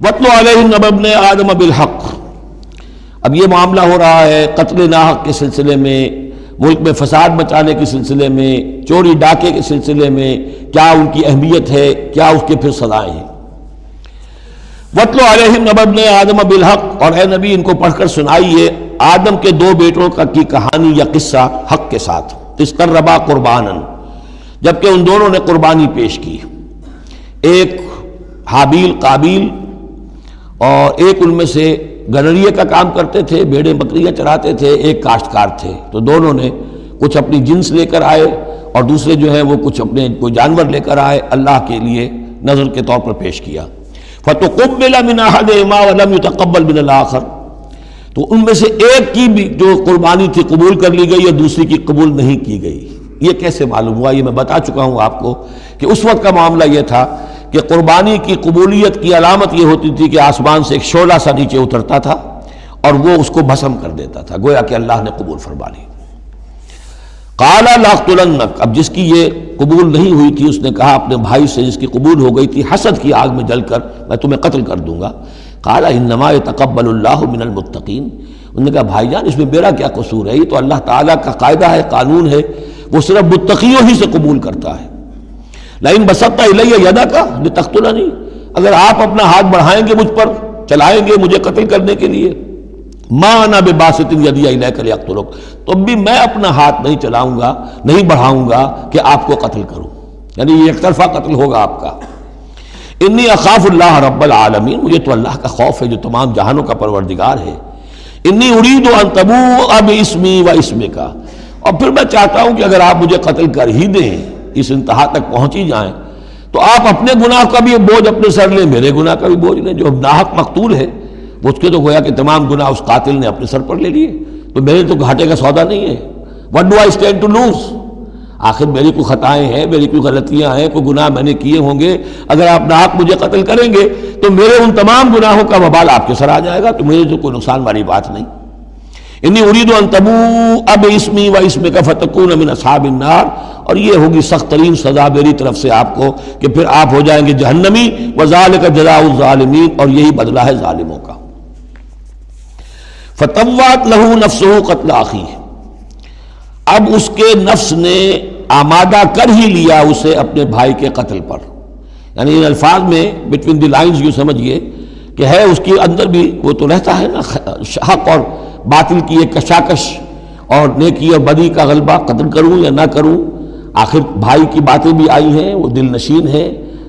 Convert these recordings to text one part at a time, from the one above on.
वतल आदम बिलहक अब ये मामला हो रहा है कत्ल नाहक के सिलसिले में, मुल्क में फसाद मचाने के सिलसिले में, चोरी डाके के सिलसिले में, क्या उनकी अहमियत है, क्या उसके फिर सजाएँ हैं। वतलो अलहम ने आदम बिलहक और ए नबी इनको पढ़कर सुनाइए, आदम के दो बेटों का की कहानी या किस्सा हक के साथ। इस रबा कुर्बानन, जबकि उन दोनों ने कुर्बानी पेश की। एक हाबील काबिल और एक उनमें से गनरिए का काम करते थे, भेड़े बकरियाँ चराते थे, एक काश्तकार थे। तो दोनों ने कुछ अपनी जिन्स लेकर आए और दूसरे जो है वो कुछ अपने कोई जानवर लेकर आए, अल्लाह के लिए नज़र के तौर पर पेश किया। फ़तुकबिला मिनाहद वलम तकबल बिन आखर। तो उनमें से एक की भी जो कुर्बानी थी कबूल कर ली गई और दूसरी की कबूल नहीं की गई। ये कैसे मालूम हुआ? ये मैं बता चुका हूँ आपको कि उस वक्त का मामला ये था कि कुर्बानी की कबूलियत की अलामत यह होती थी कि आसमान से एक शोला सा नीचे उतरता था और वो उसको भस्म कर देता था, गोया कि अल्लाह ने कबूल फरमा ली काला लाखतुलनक अब जिसकी ये कबूल नहीं हुई थी, उसने कहा, अपने भाई से जिसकी कबूल हो गई थी, हसद की आग में जलकर मैं तुम्हें कत्ल कर दूँगा। काला इनमा तकबलमिनमतकीन उन्होंने कहा, भाईजान, इसमें मेरा क्या कसूर है? ये तो अल्लाह ताला का कायदा है, कानून है, वो सिर्फ़ मुतकियों ही से कबूल करता है। लाइन इलैया यदा का? तख्तुला नहीं। अगर आप अपना हाथ बढ़ाएँगे मुझ पर, चलाएँगे मुझे कत्ल करने के लिए, माना बेबासिन यदि कर अख्तुलक तो भी मैं अपना हाथ नहीं चलाऊँगा, नहीं बढ़ाऊँगा कि आपको कत्ल करूँ। यानी एक तरफा कत्ल होगा आपका। इन्नी अखाफ़ुल्लाह रब्बल आलमीन, मुझे तो अल्लाह का खौफ है, जो तमाम जहानों का परवरदिगार है। इन्नी उड़ीद अनतबू अब इसमी व इसमें का और फिर मैं चाहता हूँ कि अगर आप मुझे कत्ल कर ही दें इस इंतहा तक पहुँच ही जाए। तो आप अपने गुनाह का भी बोझ अपने सर लें, मेरे गुनाह का भी बोझ लें। जो नाहक मकतूल है उसके तो गोया कि तमाम गुनाह उस कातिल ने अपने सर पर ले लिए। तो मेरे तो घाटे का सौदा नहीं है। What do I stand to lose आखिर मेरी कोई खताएँ हैं, मेरी कोई गलतियाँ हैं, कोई गुनाह मैंने किए होंगे? अगर आप नाहक मुझे कत्ल करेंगे तो मेरे उन तमाम गुनाहों का बबाल आपके सर आ जाएगा। तो मुझे तो कोई नुकसान वाली बात नहीं। इन्नी उरीद तबू, अब इसमी व इसमें का फतकून अमिन असाबिनार और ये होगी सख्त तरीन सजा मेरी तरफ़ से आपको कि फिर आप हो जाएँगे जहन्नमी वजाल का जजाउलमीन और यही बदला है ालिमों का। फतवात लहू नफ्स कत्ल आखी अब उसके नफ्स ने आमादा कर ही लिया उसे अपने भाई के कत्ल पर। यानी इन अल्फाज में बिटवीन द लाइन्स यू समझिए कि है, उसके अंदर भी वो तो रहता है ना हक और बातिल की एक कशाकश और नेकी और बदी का गलबा कत्ल करूँ या ना करूँ, आखिर भाई की बातें भी आई हैं, वो दिल नशीन है,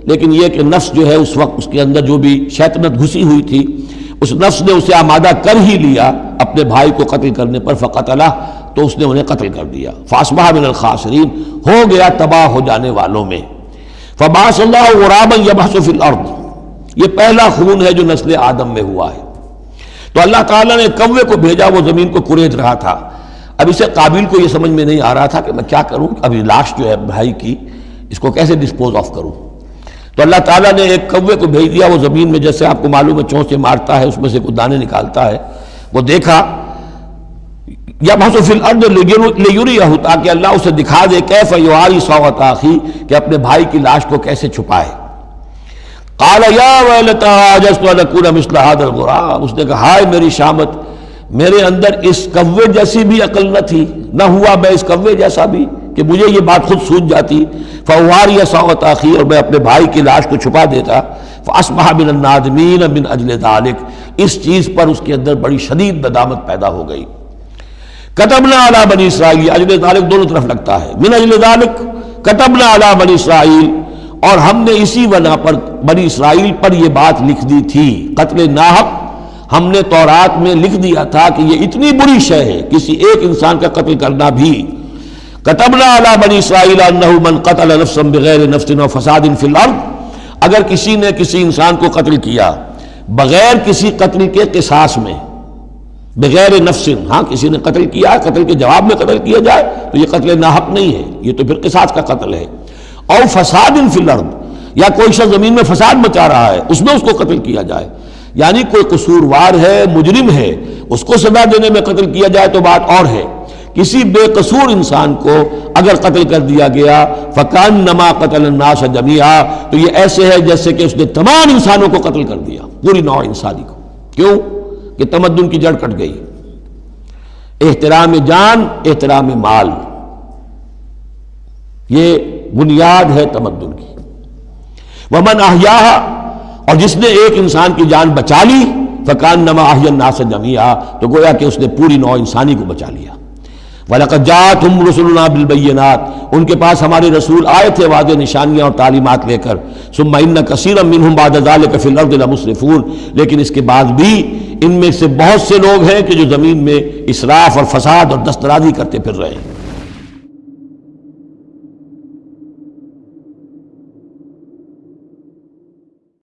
लेकिन यह कि नफ्स जो है उस वक्त उसके अंदर जो भी शैतनत घुसी हुई थी, उस नफ्स ने उसे आमादा कर ही लिया अपने भाई को कत्ल करने पर, फ़कत अला तो उसने उन्हें कत्ल कर दिया। फासबा बिन खासरीन, हो गया तबाह हो जाने वालों में। फबासराबन यबासफिल अर्द, ये पहला खून है जो नस्ल आदम में हुआ है। तो अल्लाह ताला ने कौवे को भेजा, वो ज़मीन को कुरेद रहा था। अब इसे काबिल को ये समझ में नहीं आ रहा था कि मैं क्या करूँ, अभी लाश जो है भाई की, इसको कैसे डिस्पोज ऑफ़ करूँ? तो अल्लाह ताला ने एक कौवे को भेज दिया, वो ज़मीन में जैसे आपको मालूम है चौंसे मारता है, उसमें से कुछ दाने निकालता है। वो देखा या महसूफिल अर्द लेयुरी ताकि अल्लाह उसे दिखा दे, कैफ युआरी सौत आखी कि अपने भाई की लाश को कैसे छुपाए। उसने कहा, हाय मेरी शामत, मेरे अंदर इस कव्वे जैसी भी अकल न थी, न हुआ मैं इस कव्वे जैसा भी कि मुझे ये बात खुद सूझ जाती। फवार या सौत आखिर, और मैं अपने भाई की लाश को छुपा देता। फासमहा बिन नादमीन बिन अजल दालिक। इस चीज़ पर उसके अंदर बड़ी शदीद नदामत पैदा हो गई। कतबना अला बनी इसराइल अजल दालिक दोनों तरफ़ लगता है। बिन अजल दालिक, कतबना अला बनी इसराइल, और हमने इसी वना पर बनी इसराइल पर यह बात लिख दी थी। कत्ल नाहक, हमने तौरात में लिख दिया था कि यह इतनी बुरी शय है, किसी एक इंसान का कत्ल करना भी। कतबना अला बनी इसराइल मन कतल बगैर नफसिन फसादिन फिलर्द अगर किसी ने किसी इंसान को कत्ल किया, बगैर किसी कत्ल के किसास में, बगैर नफसिन हाँ किसी ने कत्ल किया, कत्ल के जवाब में कत्ल किया जाए तो ये कत्ल नाहक नहीं है, ये तो फिर किसास का कत्ल है। और फसाद इन फिलर्द या कोई शख्स ज़मीन में फसाद मचा रहा है, उसमें उसको कत्ल किया जाए। यानी कोई कसूरवार है, मुजरिम है, उसको सजा देने में कत्ल किया जाए तो बात और है। किसी बेकसूर इंसान को अगर कत्ल कर दिया गया फ़कान नमा कतल नाश जमिया तो ये ऐसे है जैसे कि उसने तमाम इंसानों को कत्ल कर दिया, पूरी नौ इंसानी को। क्यों? कि तमद्दन की जड़ कट गई। एहतराम जान, एहतराम माल। ये बुनियाद है तमद्दन की। वमन आहिया और जिसने एक इंसान की जान बचा ली फ़कान नमा अहियन नास जमिया तो गोया कि उसने पूरी नौ इंसानी को बचा लिया। वलकजात हम रसुलना बिलबैनात उनके पास हमारे रसूल आए थे वाद, निशानियाँ और तालीमत लेकर। सुम्मा इन कसीर मिन बादाल कफ़िलमुसरफून लेकिन इसके बाद भी इनमें से बहुत से लोग हैं कि जो ज़मीन में इसराफ और फसाद और दस्तराजी करते फिर रहे हैं।